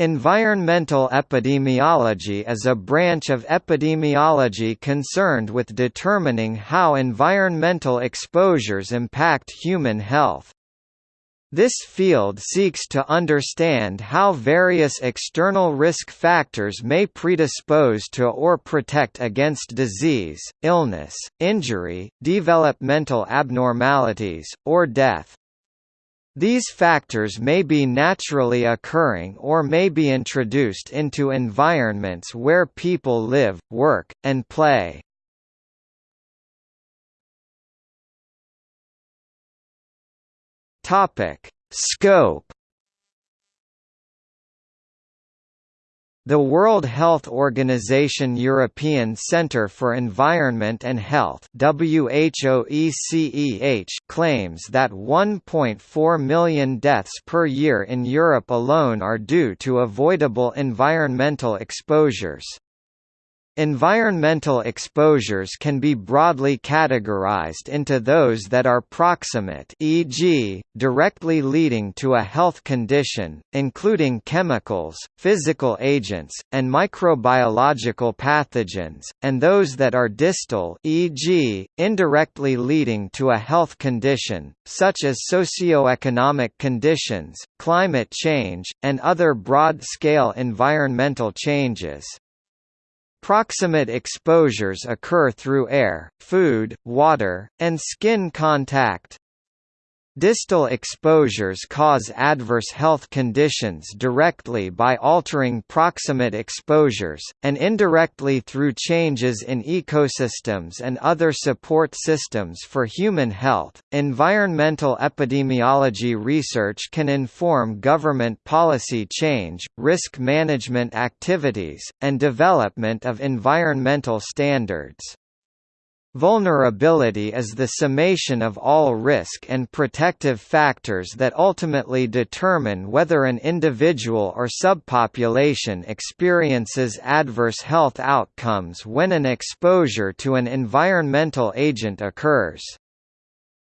Environmental epidemiology is a branch of epidemiology concerned with determining how environmental exposures impact human health. This field seeks to understand how various external risk factors may predispose to or protect against disease, illness, injury, developmental abnormalities, or death. These factors may be naturally occurring or may be introduced into environments where people live, work, and play. Topic: Scope The World Health Organization European Centre for Environment and Health claims that 1.4 million deaths per year in Europe alone are due to avoidable environmental exposures. Environmental exposures can be broadly categorized into those that are proximate e.g., directly leading to a health condition, including chemicals, physical agents, and microbiological pathogens, and those that are distal e.g., indirectly leading to a health condition, such as socioeconomic conditions, climate change, and other broad-scale environmental changes. Proximate exposures occur through air, food, water, and skin contact. Distal exposures cause adverse health conditions directly by altering proximate exposures, and indirectly through changes in ecosystems and other support systems for human health. Environmental epidemiology research can inform government policy change, risk management activities, and development of environmental standards. Vulnerability is the summation of all risk and protective factors that ultimately determine whether an individual or subpopulation experiences adverse health outcomes when an exposure to an environmental agent occurs.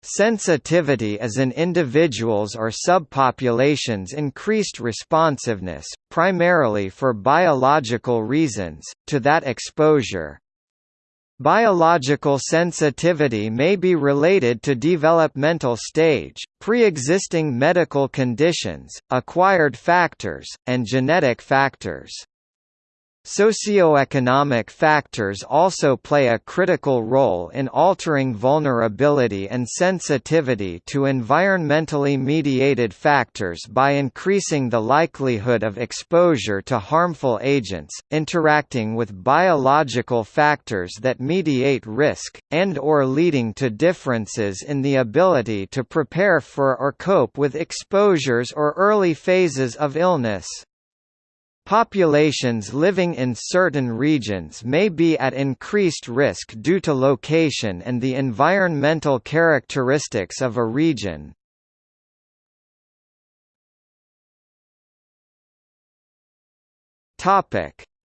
Sensitivity is an individual's or subpopulation's increased responsiveness, primarily for biological reasons, to that exposure, Biological sensitivity may be related to developmental stage, pre-existing medical conditions, acquired factors, and genetic factors. Socioeconomic factors also play a critical role in altering vulnerability and sensitivity to environmentally mediated factors by increasing the likelihood of exposure to harmful agents, interacting with biological factors that mediate risk, and or leading to differences in the ability to prepare for or cope with exposures or early phases of illness. Populations living in certain regions may be at increased risk due to location and the environmental characteristics of a region.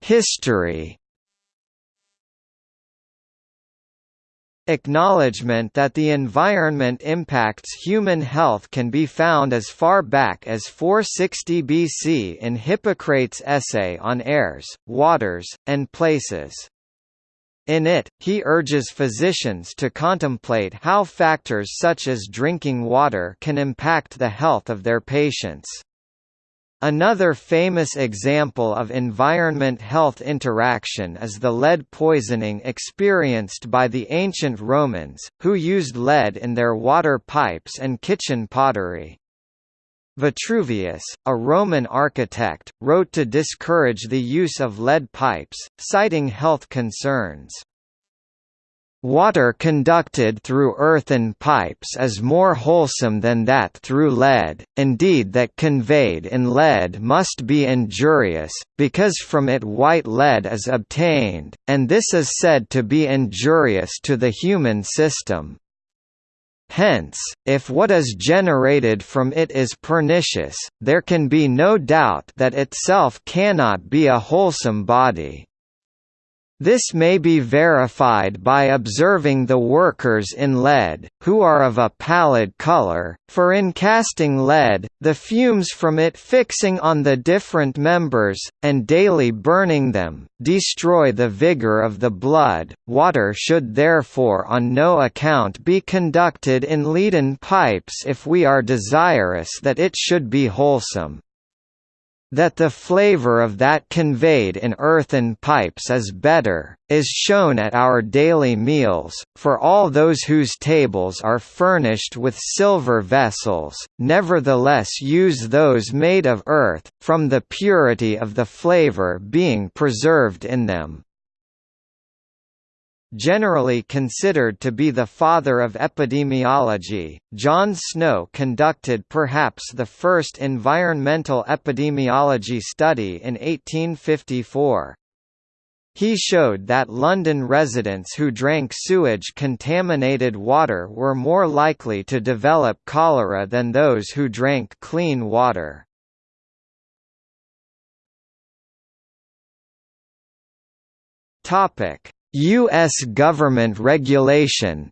History Acknowledgement that the environment impacts human health can be found as far back as 460 BC in Hippocrates' essay on airs, waters, and places. In it, he urges physicians to contemplate how factors such as drinking water can impact the health of their patients. Another famous example of environment-health interaction is the lead poisoning experienced by the ancient Romans, who used lead in their water pipes and kitchen pottery. Vitruvius, a Roman architect, wrote to discourage the use of lead pipes, citing health concerns. Water conducted through earthen pipes is more wholesome than that through lead, indeed that conveyed in lead must be injurious, because from it white lead is obtained, and this is said to be injurious to the human system. Hence, if what is generated from it is pernicious, there can be no doubt that itself cannot be a wholesome body. This may be verified by observing the workers in lead, who are of a pallid color, for in casting lead, the fumes from it fixing on the different members, and daily burning them, destroy the vigor of the blood. Water should therefore on no account be conducted in leaden pipes if we are desirous that it should be wholesome. That the flavor of that conveyed in earthen pipes is better, is shown at our daily meals, for all those whose tables are furnished with silver vessels, nevertheless use those made of earth, from the purity of the flavor being preserved in them generally considered to be the father of epidemiology, John Snow conducted perhaps the first environmental epidemiology study in 1854. He showed that London residents who drank sewage-contaminated water were more likely to develop cholera than those who drank clean water. Topic: U.S. government regulation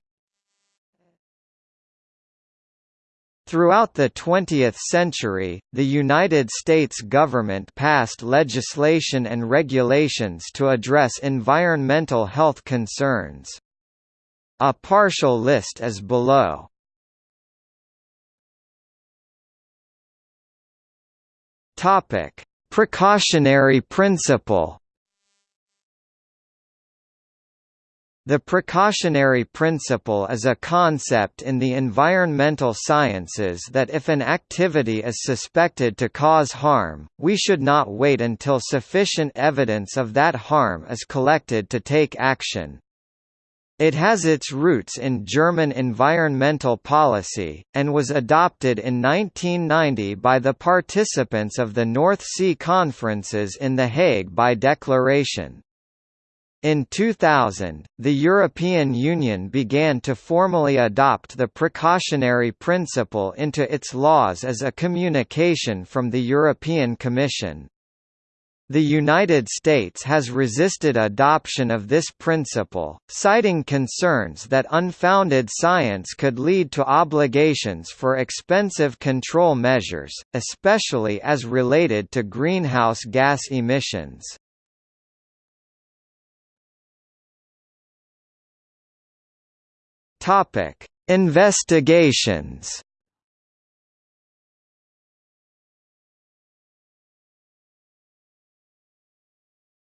Throughout the 20th century, the United States government passed legislation and regulations to address environmental health concerns. A partial list is below. Precautionary principle The precautionary principle is a concept in the environmental sciences that if an activity is suspected to cause harm, we should not wait until sufficient evidence of that harm is collected to take action. It has its roots in German environmental policy, and was adopted in 1990 by the participants of the North Sea Conferences in The Hague by declaration. In 2000, the European Union began to formally adopt the precautionary principle into its laws as a communication from the European Commission. The United States has resisted adoption of this principle, citing concerns that unfounded science could lead to obligations for expensive control measures, especially as related to greenhouse gas emissions. Topic: Investigations.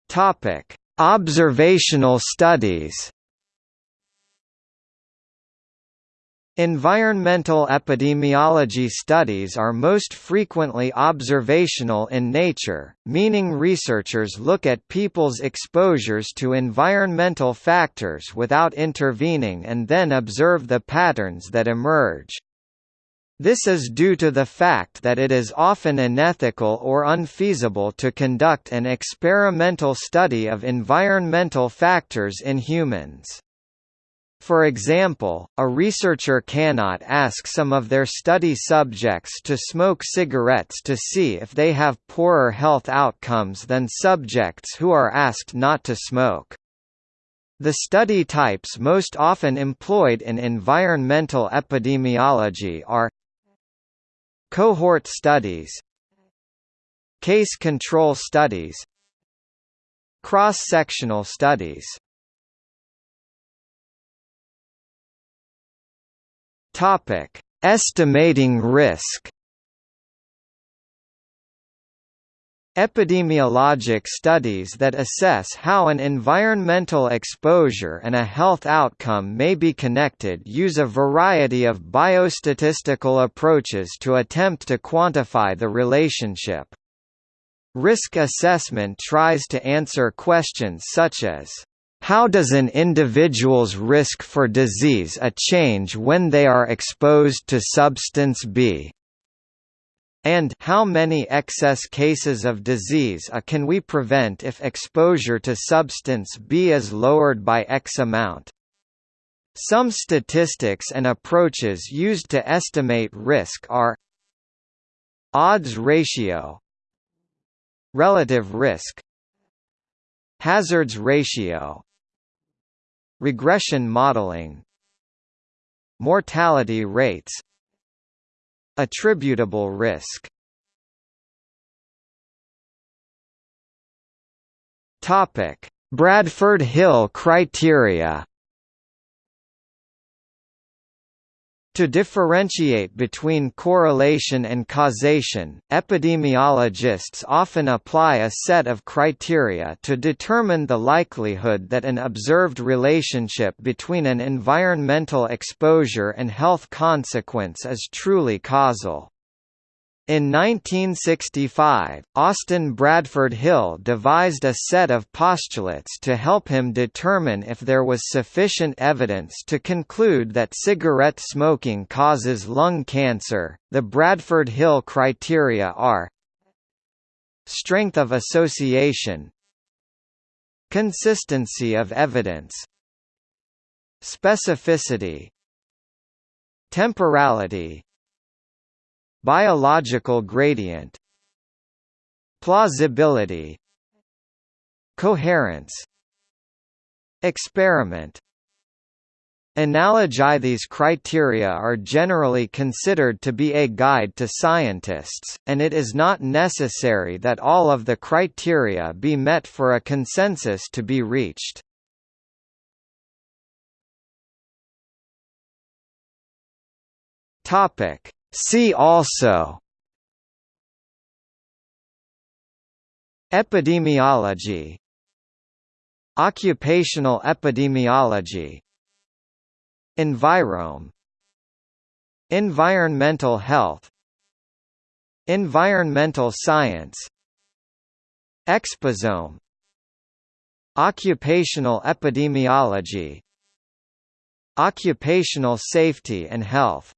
Topic: Observational studies. Environmental epidemiology studies are most frequently observational in nature, meaning researchers look at people's exposures to environmental factors without intervening and then observe the patterns that emerge. This is due to the fact that it is often unethical or unfeasible to conduct an experimental study of environmental factors in humans. For example, a researcher cannot ask some of their study subjects to smoke cigarettes to see if they have poorer health outcomes than subjects who are asked not to smoke. The study types most often employed in environmental epidemiology are cohort studies case control studies cross-sectional studies Topic: Estimating risk. Epidemiologic studies that assess how an environmental exposure and a health outcome may be connected use a variety of biostatistical approaches to attempt to quantify the relationship. Risk assessment tries to answer questions such as how does an individual's risk for disease a change when they are exposed to substance B? And how many excess cases of disease A can we prevent if exposure to substance B is lowered by X amount? Some statistics and approaches used to estimate risk are odds ratio relative risk hazards ratio regression modeling mortality rates attributable risk. Topic bradford hill criteria To differentiate between correlation and causation, epidemiologists often apply a set of criteria to determine the likelihood that an observed relationship between an environmental exposure and health consequence is truly causal. In 1965, Austin Bradford Hill devised a set of postulates to help him determine if there was sufficient evidence to conclude that cigarette smoking causes lung cancer. The Bradford Hill criteria are strength of association, consistency of evidence, specificity, temporality, Biological gradient Plausibility Coherence Experiment Analogy These criteria are generally considered to be a guide to scientists, and it is not necessary that all of the criteria be met for a consensus to be reached. Topic See also Epidemiology Occupational epidemiology Envirome Environmental health Environmental science Exposome Occupational epidemiology Occupational safety and health